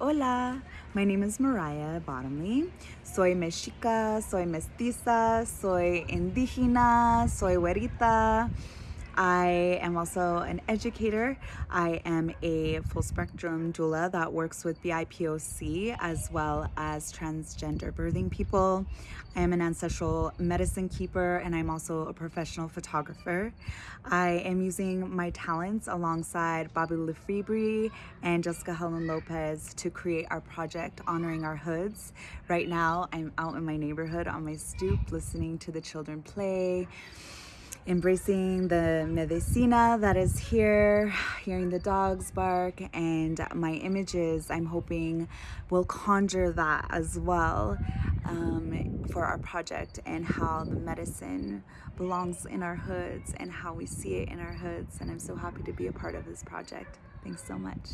Hola, my name is Mariah Bottomley. Soy mexica, soy mestiza, soy indígena, soy güerita. I am also an educator. I am a full spectrum doula that works with BIPOC as well as transgender birthing people. I am an ancestral medicine keeper and I'm also a professional photographer. I am using my talents alongside Bobby LeFebre and Jessica Helen Lopez to create our project honoring our hoods. Right now, I'm out in my neighborhood on my stoop listening to the children play embracing the medicina that is here, hearing the dogs bark, and my images, I'm hoping will conjure that as well um, for our project and how the medicine belongs in our hoods and how we see it in our hoods. And I'm so happy to be a part of this project. Thanks so much.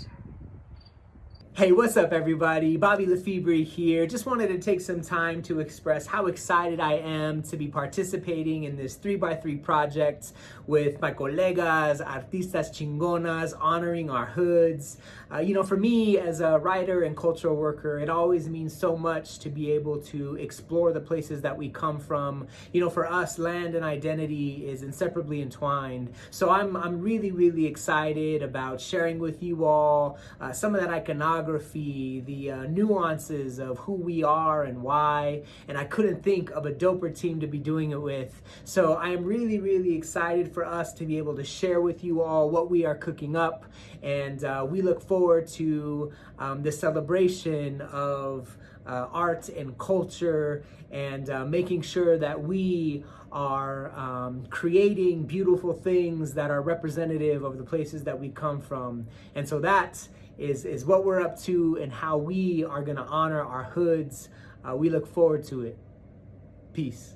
Hey, what's up everybody? Bobby LeFebre here. Just wanted to take some time to express how excited I am to be participating in this 3x3 project with my colegas, artistas chingonas, honoring our hoods. Uh, you know, for me as a writer and cultural worker, it always means so much to be able to explore the places that we come from. You know, for us, land and identity is inseparably entwined. So I'm, I'm really, really excited about sharing with you all uh, some of that iconography the uh, nuances of who we are and why, and I couldn't think of a doper team to be doing it with. So I am really, really excited for us to be able to share with you all what we are cooking up, and uh, we look forward to um, the celebration of uh, art and culture and uh, making sure that we are um, creating beautiful things that are representative of the places that we come from. And so that is, is what we're up to and how we are going to honor our hoods. Uh, we look forward to it. Peace.